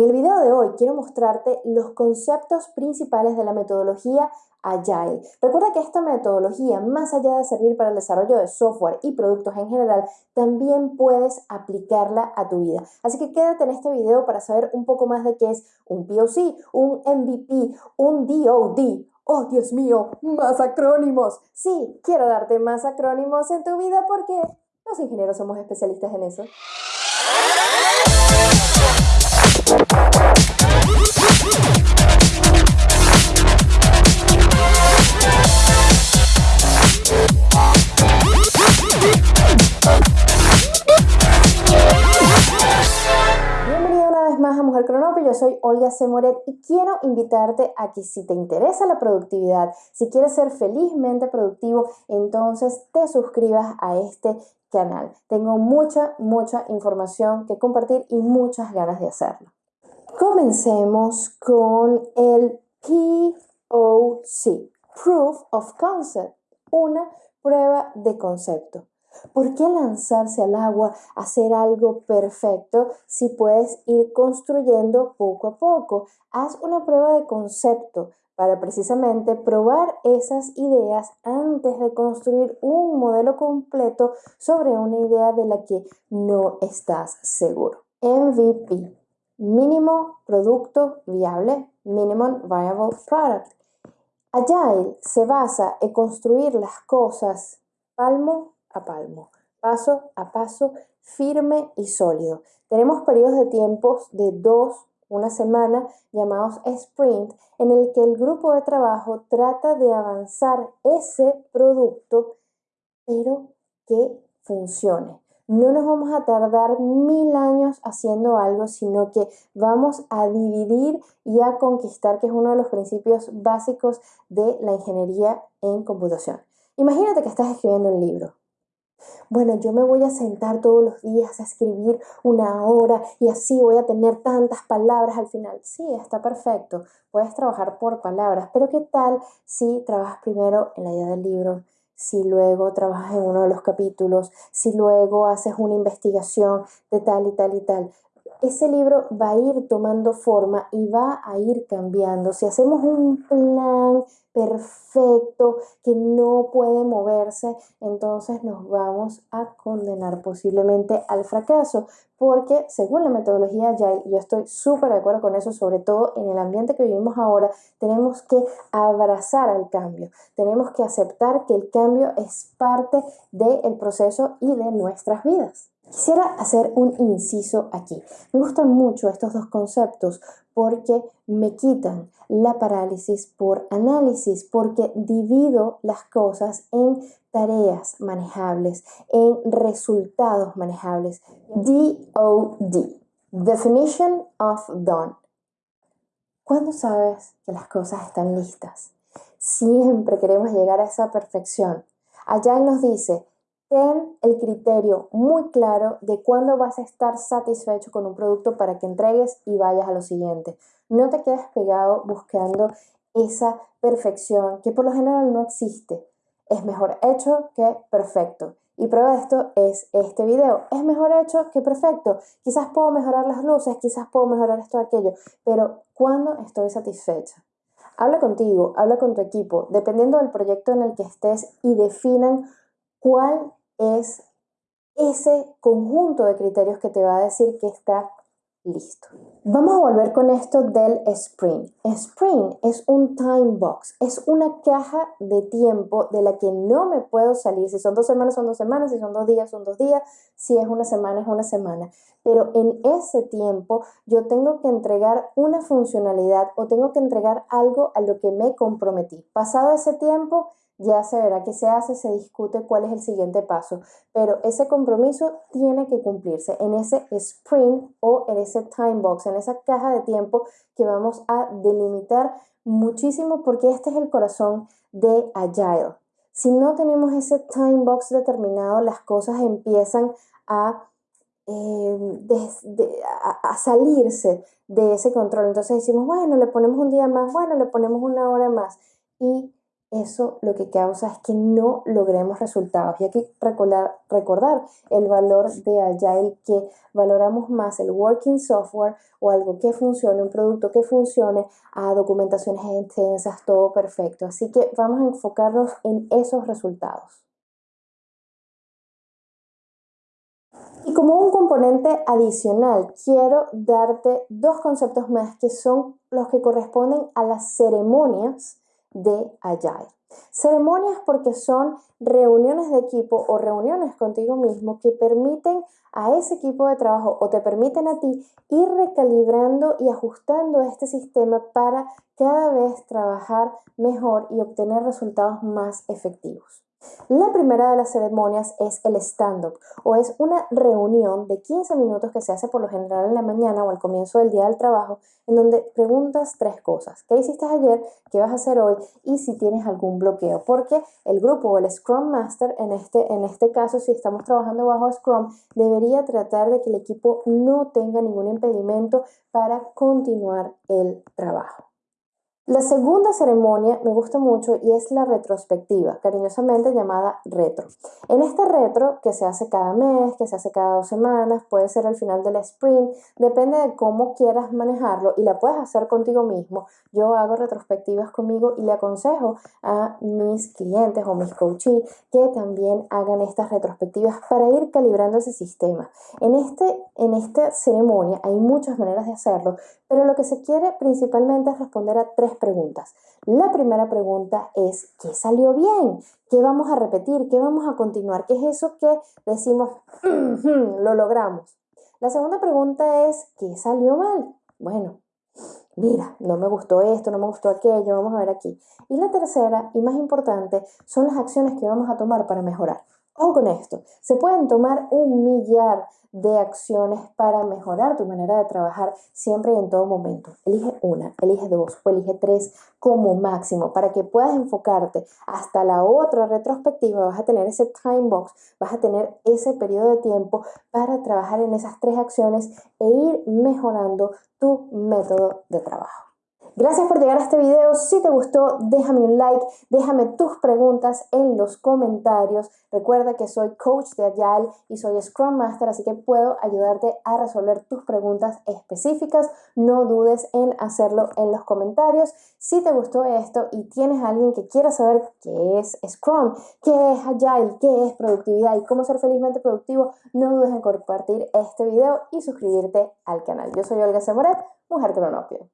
En el video de hoy quiero mostrarte los conceptos principales de la metodología Agile. Recuerda que esta metodología, más allá de servir para el desarrollo de software y productos en general, también puedes aplicarla a tu vida. Así que quédate en este video para saber un poco más de qué es un POC, un MVP, un DOD. Oh, Dios mío, más acrónimos. Sí, quiero darte más acrónimos en tu vida porque los ingenieros somos especialistas en eso. Más a Mujer Cronope, yo soy Olga Semoret y quiero invitarte a que si te interesa la productividad, si quieres ser felizmente productivo, entonces te suscribas a este canal. Tengo mucha, mucha información que compartir y muchas ganas de hacerlo. Comencemos con el POC, Proof of Concept, una prueba de concepto. ¿Por qué lanzarse al agua, hacer algo perfecto si puedes ir construyendo poco a poco? Haz una prueba de concepto para precisamente probar esas ideas antes de construir un modelo completo sobre una idea de la que no estás seguro. MVP, mínimo producto viable, minimum viable product. Agile se basa en construir las cosas palmo a palmo, paso a paso, firme y sólido. Tenemos periodos de tiempos de dos, una semana, llamados sprint, en el que el grupo de trabajo trata de avanzar ese producto, pero que funcione. No nos vamos a tardar mil años haciendo algo, sino que vamos a dividir y a conquistar, que es uno de los principios básicos de la ingeniería en computación. Imagínate que estás escribiendo un libro. Bueno, yo me voy a sentar todos los días a escribir una hora y así voy a tener tantas palabras al final. Sí, está perfecto. Puedes trabajar por palabras, pero ¿qué tal si trabajas primero en la idea del libro? si luego trabajas en uno de los capítulos, si luego haces una investigación de tal y tal y tal. Ese libro va a ir tomando forma y va a ir cambiando. Si hacemos un plan perfecto que no puede moverse, entonces nos vamos a condenar posiblemente al fracaso, porque según la metodología Agile, yo estoy súper de acuerdo con eso, sobre todo en el ambiente que vivimos ahora, tenemos que abrazar al cambio, tenemos que aceptar que el cambio es parte del proceso y de nuestras vidas. Quisiera hacer un inciso aquí. Me gustan mucho estos dos conceptos porque me quitan la parálisis por análisis, porque divido las cosas en tareas manejables, en resultados manejables. DOD, Definition of Done. ¿Cuándo sabes que las cosas están listas? Siempre queremos llegar a esa perfección. Allá nos dice, Ten el criterio muy claro de cuándo vas a estar satisfecho con un producto para que entregues y vayas a lo siguiente. No te quedes pegado buscando esa perfección que por lo general no existe. Es mejor hecho que perfecto. Y prueba de esto es este video. Es mejor hecho que perfecto. Quizás puedo mejorar las luces, quizás puedo mejorar esto o aquello, pero ¿cuándo estoy satisfecha? Habla contigo, habla con tu equipo, dependiendo del proyecto en el que estés y definan cuál es ese conjunto de criterios que te va a decir que está listo. Vamos a volver con esto del sprint. Sprint es un time box, es una caja de tiempo de la que no me puedo salir. Si son dos semanas, son dos semanas, si son dos días, son dos días, si es una semana, es una semana. Pero en ese tiempo yo tengo que entregar una funcionalidad o tengo que entregar algo a lo que me comprometí. Pasado ese tiempo, ya se verá qué se hace, se discute cuál es el siguiente paso, pero ese compromiso tiene que cumplirse en ese sprint o en ese time box, en esa caja de tiempo que vamos a delimitar muchísimo porque este es el corazón de Agile. Si no tenemos ese time box determinado, las cosas empiezan a, eh, a, salirse de ese control. Entonces decimos, bueno, le ponemos un día más, bueno, le ponemos una hora más. Y eso lo que causa es que no logremos resultados. Y hay que recordar, recordar el valor de Agile, que valoramos más el working software o algo que funcione, un producto que funcione, a documentaciones extensas, todo perfecto. Así que vamos a enfocarnos en esos resultados. Y como un componente adicional, quiero darte dos conceptos más que son los que corresponden a las ceremonias de Agile. Ceremonias porque son reuniones de equipo o reuniones contigo mismo que permiten a ese equipo de trabajo o te permiten a ti ir recalibrando y ajustando este sistema para cada vez trabajar mejor y obtener resultados más efectivos. La primera de las ceremonias es el stand-up o es una reunión de 15 minutos que se hace por lo general en la mañana o al comienzo del día del trabajo en donde preguntas tres cosas. ¿Qué hiciste ayer? ¿Qué vas a hacer hoy? Y si tienes algún bloqueo. Porque el grupo o el Scrum Master, en este, en este caso, si estamos trabajando bajo Scrum, debería tratar de que el equipo no tenga ningún impedimento para continuar el trabajo. La segunda ceremonia me gusta mucho y es la retrospectiva, cariñosamente llamada retro. En esta retro, que se hace cada mes, que se hace cada dos semanas, puede ser al final del sprint, depende de cómo quieras manejarlo y la puedes hacer contigo mismo. Yo hago retrospectivas conmigo y le aconsejo a mis clientes o mis coaches que también hagan estas retrospectivas para ir calibrando ese sistema. En, este, en esta ceremonia hay muchas maneras de hacerlo, pero lo que se quiere principalmente es responder a tres preguntas. La primera pregunta es, ¿qué salió bien? ¿Qué vamos a repetir? ¿Qué vamos a continuar? ¿Qué es eso que decimos, lo logramos? La segunda pregunta es, ¿qué salió mal? Bueno, mira, no me gustó esto, no me gustó aquello, vamos a ver aquí. Y la tercera y más importante son las acciones que vamos a tomar para mejorar. Ojo con esto, se pueden tomar un millar de acciones para mejorar tu manera de trabajar siempre y en todo momento. Elige una, elige dos o elige tres como máximo para que puedas enfocarte hasta la otra retrospectiva. Vas a tener ese time box, vas a tener ese periodo de tiempo para trabajar en esas tres acciones e ir mejorando tu método de trabajo. Gracias por llegar a este video. Si te gustó, déjame un like, déjame tus preguntas en los comentarios. Recuerda que soy coach de Agile y soy Scrum Master, así que puedo ayudarte a resolver tus preguntas específicas. No dudes en hacerlo en los comentarios. Si te gustó esto y tienes a alguien que quiera saber qué es Scrum, qué es Agile, qué es productividad y cómo ser felizmente productivo, no dudes en compartir este video y suscribirte al canal. Yo soy Olga Semoret, Mujer Cronopio.